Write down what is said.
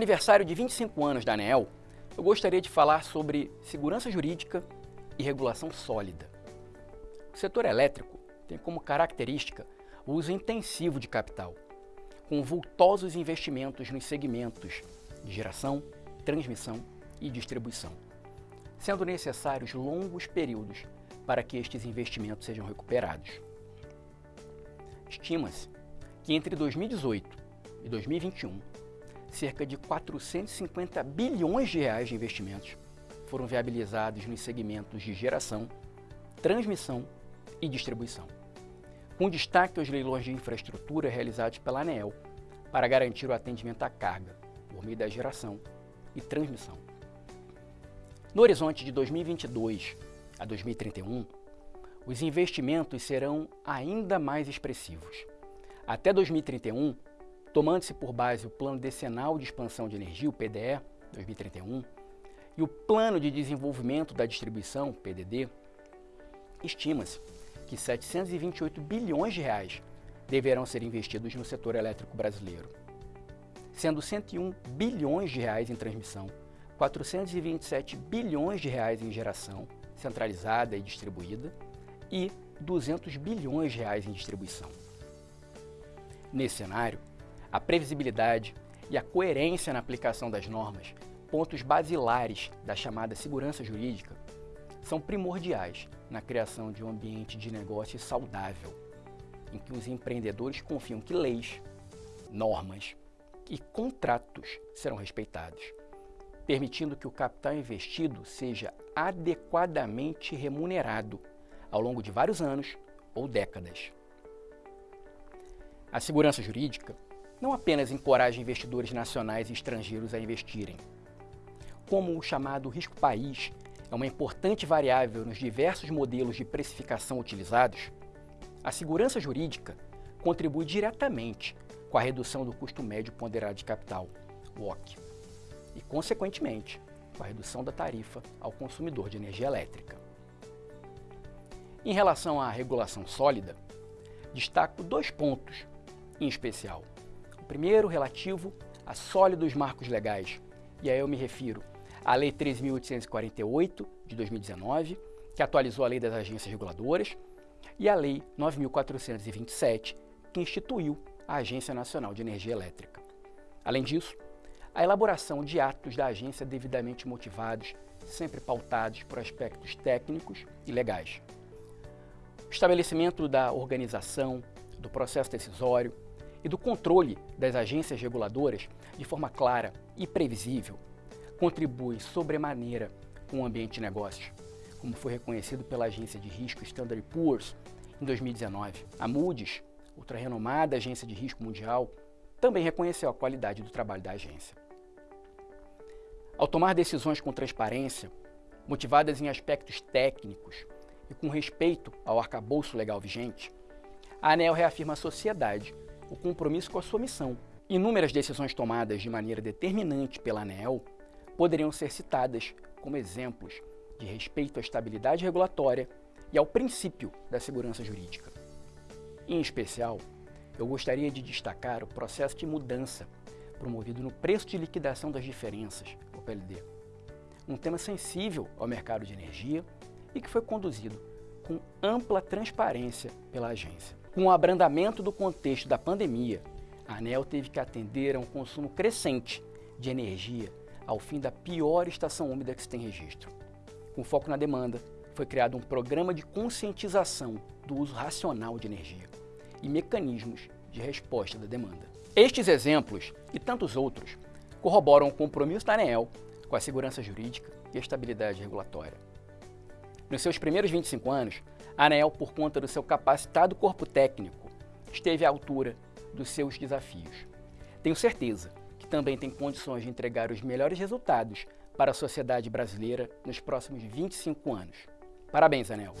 Aniversário de 25 anos da ANEEL, eu gostaria de falar sobre segurança jurídica e regulação sólida. O setor elétrico tem como característica o uso intensivo de capital, com vultosos investimentos nos segmentos de geração, transmissão e distribuição, sendo necessários longos períodos para que estes investimentos sejam recuperados. Estima-se que entre 2018 e 2021, cerca de 450 bilhões de reais de investimentos foram viabilizados nos segmentos de geração, transmissão e distribuição, com destaque aos leilões de infraestrutura realizados pela ANEEL para garantir o atendimento à carga por meio da geração e transmissão. No horizonte de 2022 a 2031, os investimentos serão ainda mais expressivos. Até 2031, tomando-se por base o Plano Decenal de Expansão de Energia, o PDE 2031, e o Plano de Desenvolvimento da Distribuição, PDD, estima-se que 728 bilhões de reais deverão ser investidos no setor elétrico brasileiro, sendo 101 bilhões de reais em transmissão, 427 bilhões de reais em geração centralizada e distribuída e 200 bilhões de reais em distribuição. Nesse cenário, a previsibilidade e a coerência na aplicação das normas, pontos basilares da chamada segurança jurídica, são primordiais na criação de um ambiente de negócio saudável, em que os empreendedores confiam que leis, normas e contratos serão respeitados, permitindo que o capital investido seja adequadamente remunerado ao longo de vários anos ou décadas. A segurança jurídica não apenas encoraja investidores nacionais e estrangeiros a investirem, como o chamado risco país é uma importante variável nos diversos modelos de precificação utilizados, a segurança jurídica contribui diretamente com a redução do custo médio ponderado de capital, WOC, e, consequentemente, com a redução da tarifa ao consumidor de energia elétrica. Em relação à regulação sólida, destaco dois pontos em especial. Primeiro, relativo a sólidos marcos legais, e aí eu me refiro à Lei 13.848 de 2019, que atualizou a Lei das Agências Reguladoras, e a Lei 9.427, que instituiu a Agência Nacional de Energia Elétrica. Além disso, a elaboração de atos da agência devidamente motivados, sempre pautados por aspectos técnicos e legais. O estabelecimento da organização, do processo decisório e do controle das agências reguladoras de forma clara e previsível contribui sobremaneira com o ambiente de negócios, como foi reconhecido pela agência de risco Standard Poor's em 2019. A Moody's, outra renomada agência de risco mundial, também reconheceu a qualidade do trabalho da agência. Ao tomar decisões com transparência, motivadas em aspectos técnicos e com respeito ao arcabouço legal vigente, a ANEL reafirma à sociedade o compromisso com a sua missão. Inúmeras decisões tomadas de maneira determinante pela ANEL poderiam ser citadas como exemplos de respeito à estabilidade regulatória e ao princípio da segurança jurídica. Em especial, eu gostaria de destacar o processo de mudança promovido no preço de liquidação das diferenças, o PLD, um tema sensível ao mercado de energia e que foi conduzido com ampla transparência pela agência. Com o abrandamento do contexto da pandemia, a ANEL teve que atender a um consumo crescente de energia ao fim da pior estação úmida que se tem registro. Com foco na demanda, foi criado um programa de conscientização do uso racional de energia e mecanismos de resposta da demanda. Estes exemplos e tantos outros corroboram o compromisso da ANEEL com a segurança jurídica e a estabilidade regulatória. Nos seus primeiros 25 anos, a por conta do seu capacitado corpo técnico, esteve à altura dos seus desafios. Tenho certeza que também tem condições de entregar os melhores resultados para a sociedade brasileira nos próximos 25 anos. Parabéns, ANEL!